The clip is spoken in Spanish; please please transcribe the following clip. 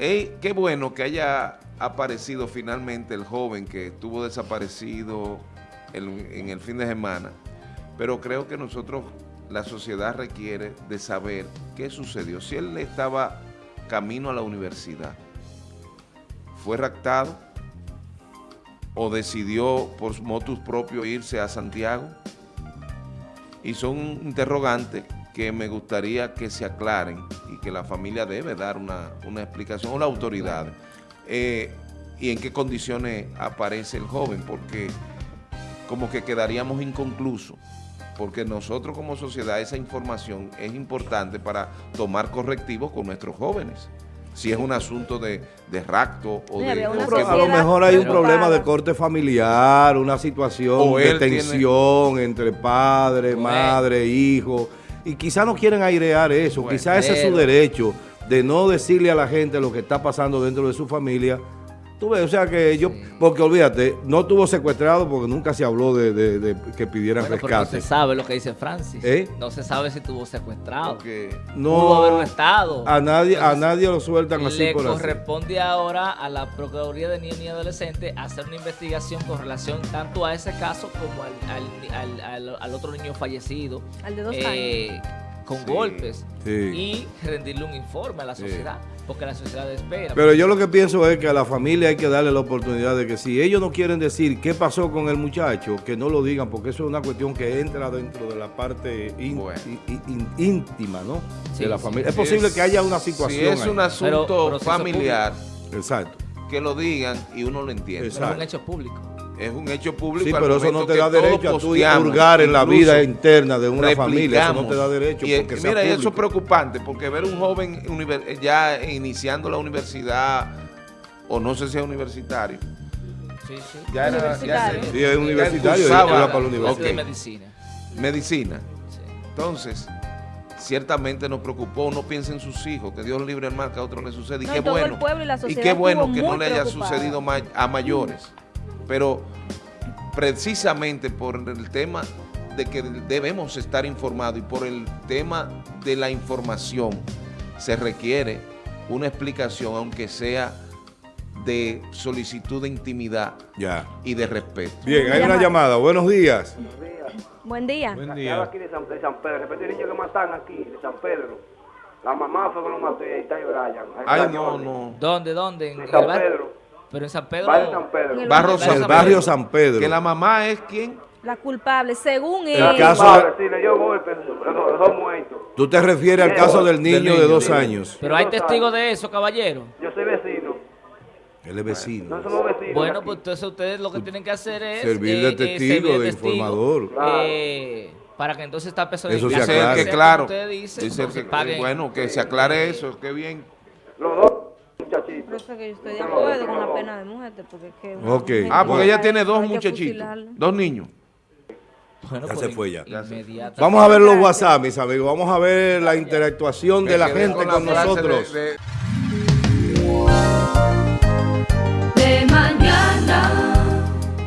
Ey, qué bueno que haya aparecido finalmente el joven que estuvo desaparecido en, en el fin de semana, pero creo que nosotros, la sociedad requiere de saber qué sucedió. Si él estaba camino a la universidad, fue raptado o decidió por motus propio irse a Santiago, y son interrogantes que me gustaría que se aclaren y que la familia debe dar una, una explicación, o la autoridad, eh, y en qué condiciones aparece el joven, porque como que quedaríamos inconclusos, porque nosotros como sociedad esa información es importante para tomar correctivos con nuestros jóvenes. Si es un asunto de, de rapto o de... A lo mejor hay un problema de corte familiar, una situación O de tiene- tensión entre padre, madre, hijo, y quizá no quieren airear eso, Bueno, quizá ese es su derecho de no decirle a la gente lo que está pasando dentro de su familia. Tú ves, o sea que yo, Sí. porque olvídate, no tuvo secuestrado porque nunca se habló de, de- de que pidieran Bueno, pero no rescate. se sabe lo que dice Francis. ¿Eh? No se sabe si tuvo secuestrado. porque- No, Pudo haber un estado. A nadie, a Entonces, nadie lo sueltan así Le por así. corresponde ahora a la Procuraduría de Niños y Adolescentes hacer una investigación con relación tanto a ese caso como al, al- al- al- al otro niño fallecido. Al de dos eh, Con Sí, golpes. sí. Y rendirle un informe a la Sí. sociedad. Porque la sociedad espera. Pero yo lo que pienso es que a la familia hay que darle la oportunidad de que si ellos no quieren decir qué pasó con el muchacho, que no lo digan, porque eso es una cuestión que entra dentro de la parte Bueno. íntima, ¿no? Sí, de la sí. familia. Es Si posible es- que haya una Si situación. es ahí. un asunto Pero- pero si eso es familiar, Exacto. que lo digan y uno lo entiende. Es un hecho público. Es un hecho público. Sí, pero eso no te da derecho a tú hurgar en la vida interna de una familia. Eso no te da derecho. Y, porque y sea mira, y eso es preocupante, porque ver un joven univer- ya iniciando la universidad, o no sé si es universitario, Sí, sí. ya era, ya Universitario. se- Sí, es ya universitario, ya va para la universidad. de ok, medicina. medicina. Sí. Entonces, ciertamente nos preocupó, uno piensa en sus hijos, que Dios libre el mal que a otro le sucede, y No, qué y bueno, y qué bueno que no le haya preocupada. sucedido a mayores, pero precisamente por el tema de que debemos estar informados y por el tema de la información se requiere una explicación, aunque sea de solicitud de intimidad Ya. y de respeto. Bien, hay una Llamada. Buenos días. Buen día. Buen hablo aquí de San, de San Pedro. De repente el niño que matan aquí, de San Pedro. La mamá fue que lo mató y ahí está Brian. Ahí Ay, no, no. ¿Dónde? ¿Dónde? ¿En De San? Pedro. Pero en San Pedro. San el Barrio. El San barrio Pedro. San Pedro. Que la mamá es quien... La culpable, según El él. caso- Padre, sí, le dio muertos. Tú te refieres al caso del niño de niño, dos sí. años. Pero hay testigos de eso, caballero. Yo soy vecino. Él es vecino. No somos vecinos. Bueno, pues entonces ustedes lo que tienen que hacer es... Servir de testigo, servir de informador. eh, para que entonces esta persona... Eso se aclara. que claro. Dice que, paguen- bueno, que se aclare eso, qué bien. Los dos eso que yo estoy de acuerdo con la pena de muerte, porque es que... Okay. Ah, porque ella tiene dos muchachitos, dos niños. Bueno, ya pues se fue ya. Vamos a ver los WhatsApp, mis amigos. Vamos a ver la interactuación de la gente con nosotros.